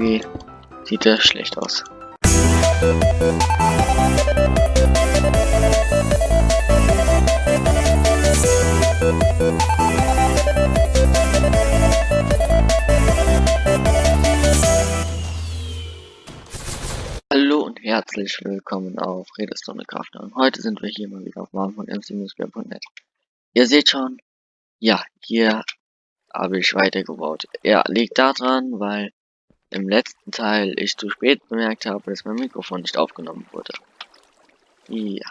irgendwie sieht er schlecht aus. Hallo und herzlich willkommen auf Redestone Kraft und heute sind wir hier mal wieder auf Marken von mc-web.net. Ihr seht schon, ja, hier habe ich weitergebaut. Ja, liegt daran, weil im letzten Teil ich zu spät bemerkt habe, dass mein Mikrofon nicht aufgenommen wurde. Ja.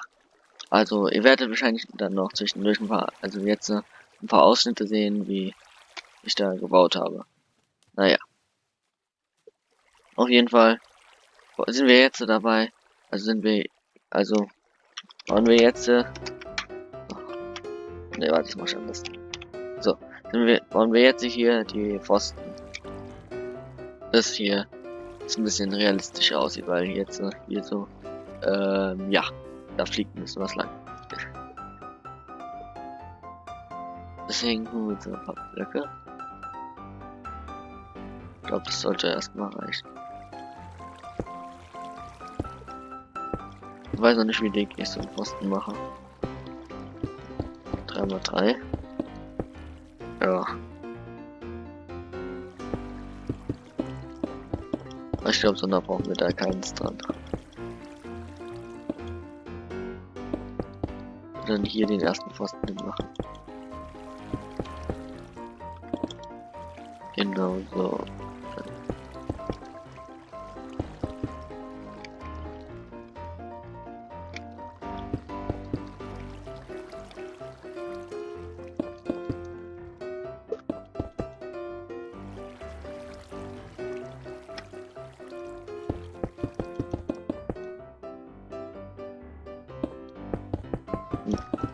Also, ihr werdet wahrscheinlich dann noch zwischendurch ein paar, also jetzt äh, ein paar Ausschnitte sehen, wie ich da gebaut habe. Naja. Auf jeden Fall sind wir jetzt dabei. Also sind wir, also wollen wir jetzt, äh, ne, warte, das mach ich anders. So, sind wir, wollen wir jetzt hier die Pfosten das hier ist ein bisschen realistischer aussieht, weil jetzt äh, hier so, ähm, ja, da fliegt ein bisschen was lang. Deswegen tun wir jetzt ein paar Blöcke. Ich glaube, das sollte erstmal reichen. Ich weiß noch nicht, wie dick ich so einen Posten mache. 3x3. Ja. Ich glaube, so da brauchen wir da keins dran. Dann hier den ersten Pfosten machen. Genau so.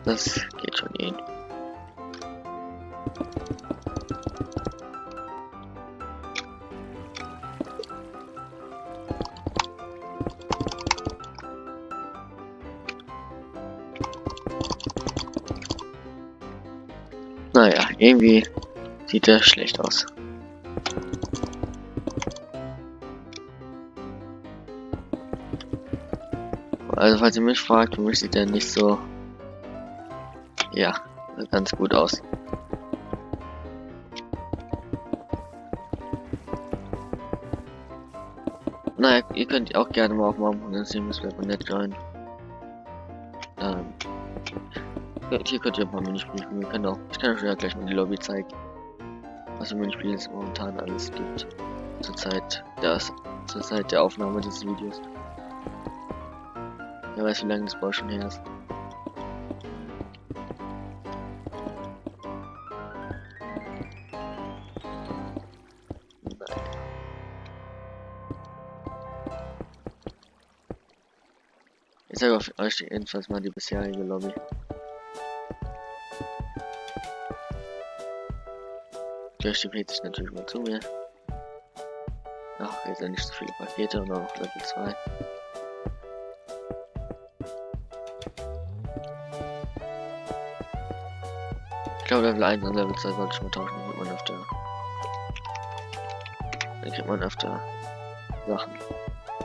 Das geht schon hin. Naja, irgendwie sieht er schlecht aus. Also falls ihr mich fragt, für mich sieht er nicht so ja, ganz gut aus. Naja, ihr könnt auch gerne mal auf meinem Web.net joinen. Ähm, hier könnt ihr ein paar Minispiele spielen. Wir können auch, ich kann euch ja gleich mal die Lobby zeigen. Was für Minispiele es momentan alles gibt. Zur Zeit, das, zur Zeit der Aufnahme dieses Videos. Wer weiß, wie lange das Bau schon her ist. Auf euch jedenfalls mal die bisherige Lobby. Der stipiert sich natürlich mal zu mir. Ach, jetzt sind nicht so viele Pakete und auch Level 2. Ich glaube Level 1 und Level 2 sollte ich mal tauschen, dann kriegt man öfter. Dann kriegt man öfter Sachen.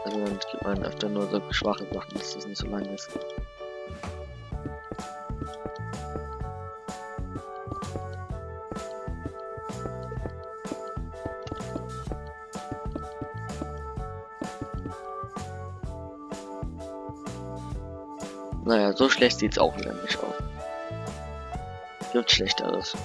Also dann gibt man öfter nur so schwache Sachen, dass das nicht so lang ist. Naja, so schlecht sieht es auch wieder nicht aus. Gibt schlechteres.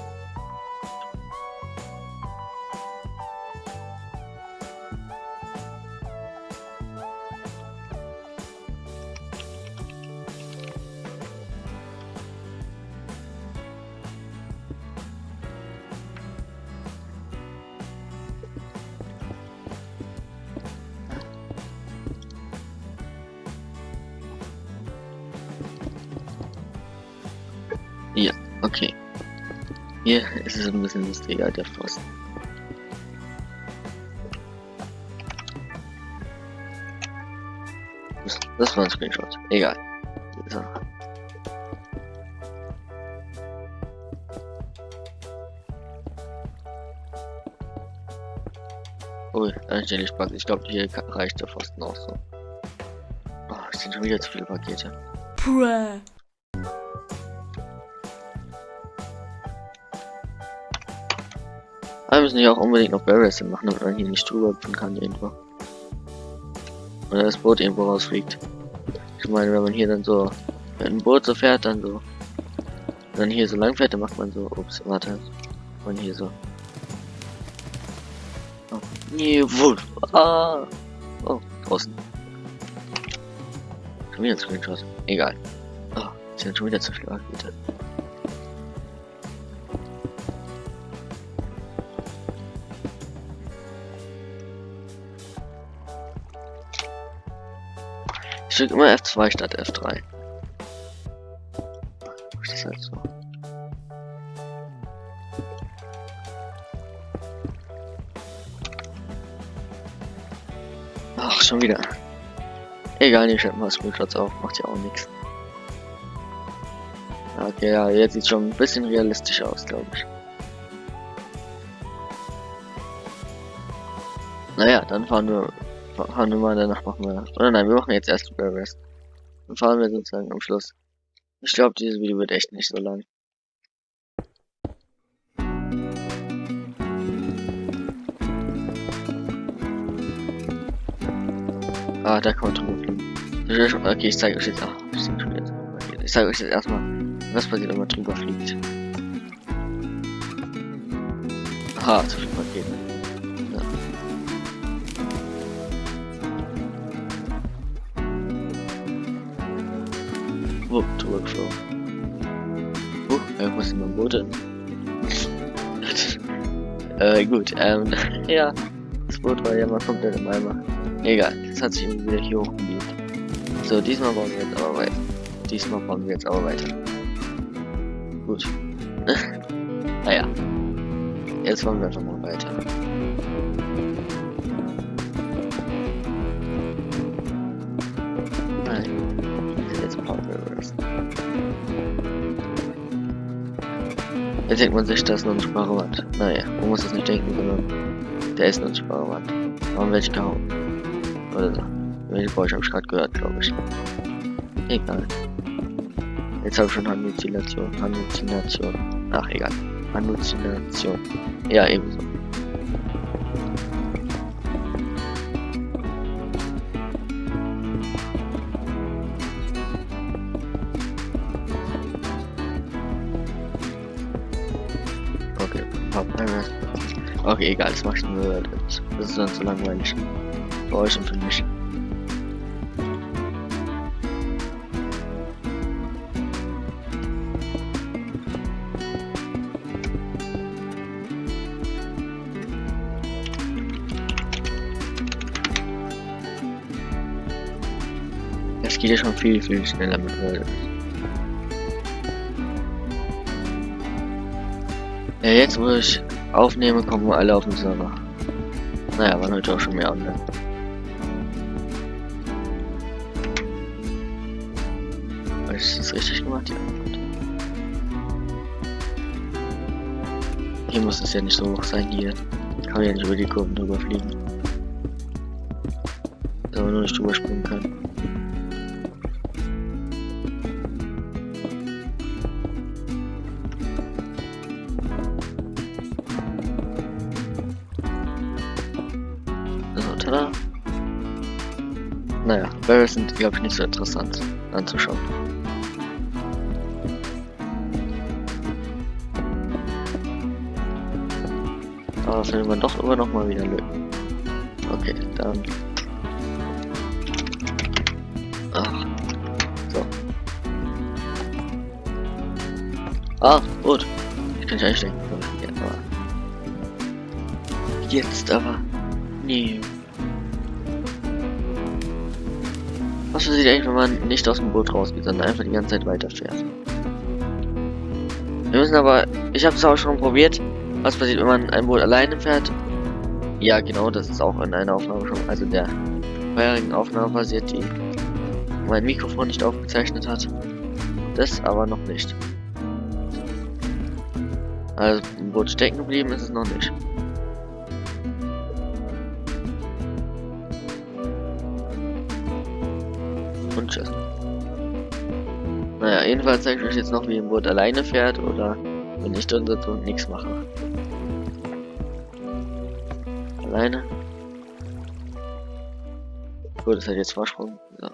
Okay. Hier ist es ein bisschen lustiger, der Pfosten. Das, war ein Screenshot. Egal. So. Obwohl, anstelle Spaß. Ich glaube, hier reicht der Pfosten auch so. Oh, es sind schon wieder zu viele Pakete. Puh. Müssen ja auch unbedingt noch Barrels machen, damit man hier nicht drüber kann irgendwo. Oder das Boot irgendwo rausfliegt. Ich meine, wenn man hier dann so mit einem Boot so fährt, dann so. Dann hier so lang fährt, dann macht man so. Ups, warte. Und hier so. Oh, nee, Wolf. Ah. Oh, draußen. Schon wieder ein Screenshot. Egal. Oh, sind schon wieder zu viel bitte. Ich drücke immer F2 statt F3. Das ist halt so. Ach, schon wieder. Egal, ich schalte mal Screenshots auf, macht ja auch nichts. Okay, ja, jetzt sieht schon ein bisschen realistisch aus, glaube ich. Naja, dann fahren wir fahren wir mal, danach machen wir. Oder nein, wir machen jetzt erst Super Rest. Dann fahren wir sozusagen am Schluss. Ich glaube, dieses Video wird echt nicht so lang. Ah, da kommt drüber fliegen. Okay, ich zeige euch jetzt. Ach, ich zeige euch jetzt erstmal, was passiert, wenn man drüber fliegt. Aha, zu äh, gut, ähm, ja. Das Boot war ja mal komplett im Eimer. Egal, das hat sich irgendwie wieder hier hochgebiegt. So, diesmal bauen wir jetzt aber weiter. Diesmal bauen wir jetzt aber weiter. Gut. naja. Jetzt wollen wir einfach mal weiter. Jetzt denkt man sich, das ist eine unsichtbare Wand. Naja, man muss es nicht denken, sondern der ist eine unsichtbare Wand. Warum werde ich gehauen? Oder so. Welche Geräusch habe ich gerade gehört, glaube ich. Egal. Jetzt habe ich schon Halluzination. Halluzination. Ach, egal. Halluzination. Ja, ebenso. Egal, das mache ich nur. Das ist dann zu langweilig. Für euch und für mich. Es geht ja schon viel, viel schneller mit World. Ja, jetzt wo ich aufnehme, kommen wir alle auf den Server. Naja, waren heute auch schon mehr online. Habe ich das richtig gemacht? Ja. Hier muss es ja nicht so hoch sein, hier kann man ja nicht über die Kurven drüber fliegen. Dass man nur nicht drüber springen kann. Naja, Barrels sind, glaube ich, nicht so interessant anzuschauen. Aber findet man doch immer noch mal wieder Lücken. Okay, dann. Ach. So. Ah, gut. Ich kann nicht einsteigen. Jetzt aber. Nee. Was passiert eigentlich, wenn man nicht aus dem Boot rausgeht, sondern einfach die ganze Zeit weiterfährt? Wir müssen aber, ich habe es auch schon probiert, was passiert, wenn man ein Boot alleine fährt. Ja, genau, das ist auch in einer Aufnahme schon, also der vorherigen Aufnahme passiert, die mein Mikrofon nicht aufgezeichnet hat. Das aber noch nicht. Also, im Boot stecken geblieben ist es noch nicht. Und tschüss. Naja, jedenfalls zeige ich euch jetzt noch, wie ein Boot alleine fährt oder wenn ich drin sitze und nichts mache. Alleine. Gut, das hat jetzt Vorsprung. So.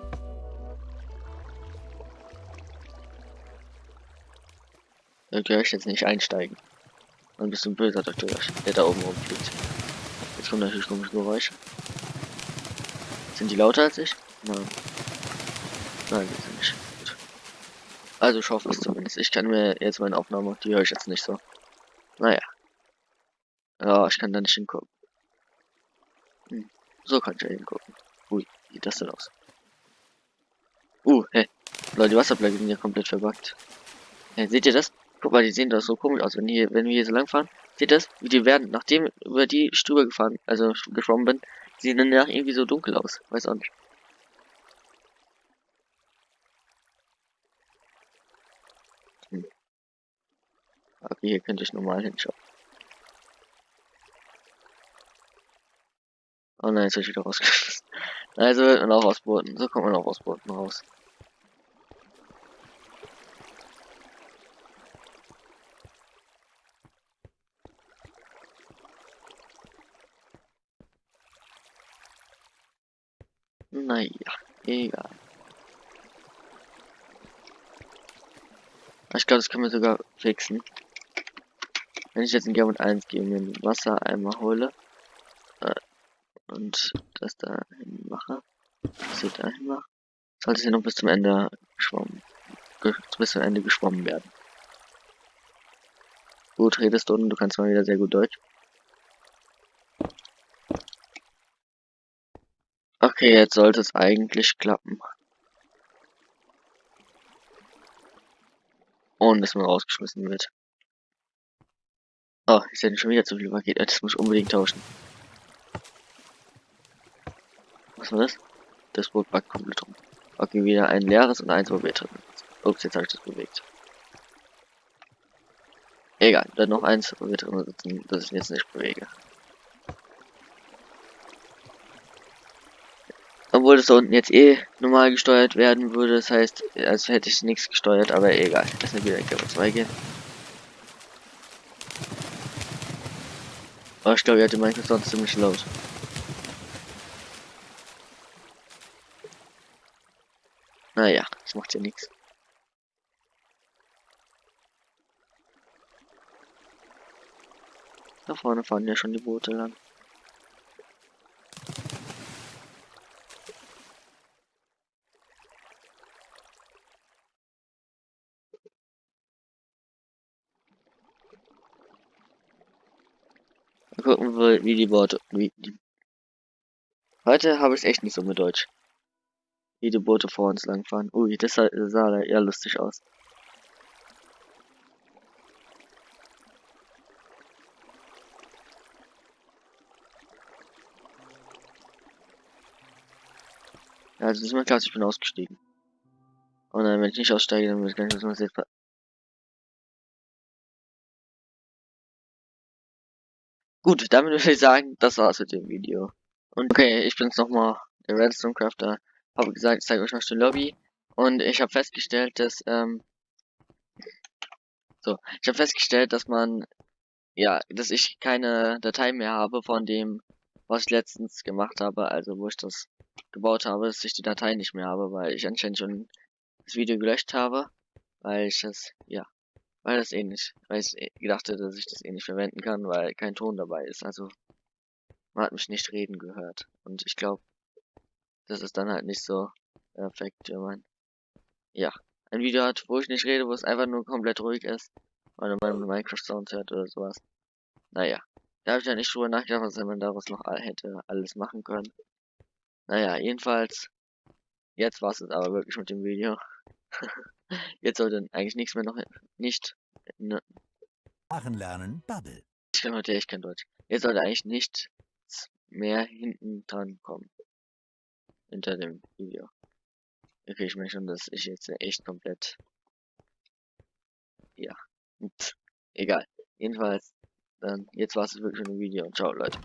Da gehöre ich jetzt nicht einsteigen. Ein böser Doktor, der da oben rumfliegt. Jetzt kommen natürlich komische Geräusche. Sind die lauter als ich? Nein. Nein, die sind nicht. Gut. Also ich hoffe es zumindest. Ich kann mir jetzt meine Aufnahme, die höre ich jetzt nicht so. Naja. Ja, ich kann da nicht hingucken. Hm. So kann ich ja hingucken. Ui, wie sieht das denn aus? Uh, hey. Leute, die Wasserblöcke sind ja komplett verbuggt. Hey, seht ihr das? Guck mal, die sehen doch so komisch aus, wenn, hier, wenn wir hier so lang fahren. Seht ihr das? Wie die werden, nachdem über die Stube gefahren, also geschwommen bin, sehen dann danach irgendwie so dunkel aus. Weiß auch nicht. Okay, hier könnte ich normal hinschauen. Oh nein, jetzt habe ich wieder rausgeschmissen. Also wird man auch aus Booten. So kommt man auch aus Booten raus. Naja, egal. Ich glaube, das können wir sogar fixen. Wenn ich jetzt in Gamut 1 gehe, mir ein Wassereimer hole äh, und das da hin mache, das hier dahin mache, sollte es hier noch bis zum Ende geschwommen, bis zum Ende geschwommen werden. Gut, redest du und du kannst mal wieder sehr gut Deutsch. Okay, jetzt sollte es eigentlich klappen. Und dass man rausgeschmissen wird. Oh, ich sehe schon wieder zu viel Paket. Das muss ich unbedingt tauschen. Was war das? Das Boot backt komplett rum. Okay, wieder ein leeres und eins, wo wir drin Ups, jetzt habe ich das bewegt. Egal, dann noch eins, wo wir drin sitzen, das ich jetzt nicht bewege. Obwohl es da unten jetzt eh normal gesteuert werden würde. Das heißt, als hätte ich nichts gesteuert, aber egal. Lass mir wieder in Cover 2 gehen. Aber ich glaube, er hatte Minecraft sonst ziemlich laut. Naja, das macht ja nichts. Da vorne fahren ja schon die Boote lang. Wir, wie die Boote. Wie die Heute habe ich echt nicht so mit Deutsch. Wie die Boote vor uns langfahren. Ui, das sah, das sah eher lustig aus. Ja, also ist mir klar, ich bin ausgestiegen. Und dann, wenn ich nicht aussteige, dann muss ich gar nicht was jetzt Gut, damit würde ich sagen, das war's mit dem Video. Und okay, ich bin's nochmal, der Redstone Crafter. Habe gesagt, ich zeige euch noch die Lobby. Und ich habe festgestellt, dass, ähm, so, ich habe festgestellt, dass man, ja, dass ich keine Datei mehr habe von dem, was ich letztens gemacht habe, also wo ich das gebaut habe, dass ich die Datei nicht mehr habe, weil ich anscheinend schon das Video gelöscht habe, weil ich das, ja, weil das eh nicht, weil ich eh gedacht hätte, dass ich das eh nicht verwenden kann, weil kein Ton dabei ist. Also man hat mich nicht reden gehört. Und ich glaube, das ist dann halt nicht so perfekt, wenn man ja ein Video hat, wo ich nicht rede, wo es einfach nur komplett ruhig ist. Oder man Minecraft Sounds hört oder sowas. Naja. Da habe ich ja nicht drüber nachgedacht, was man daraus noch hätte alles machen können. Naja, jedenfalls. Jetzt war es aber wirklich mit dem Video. Jetzt sollte eigentlich nichts mehr noch nicht. Ne, Sprachen lernen, Bubble. ich kann heute echt kein Deutsch. Jetzt sollte eigentlich nichts mehr hinten dran kommen. Hinter dem Video. Okay, ich merke schon, dass ich jetzt echt komplett. Ja. Pff, egal. Jedenfalls, dann, jetzt war es wirklich schon ein Video und ciao, Leute.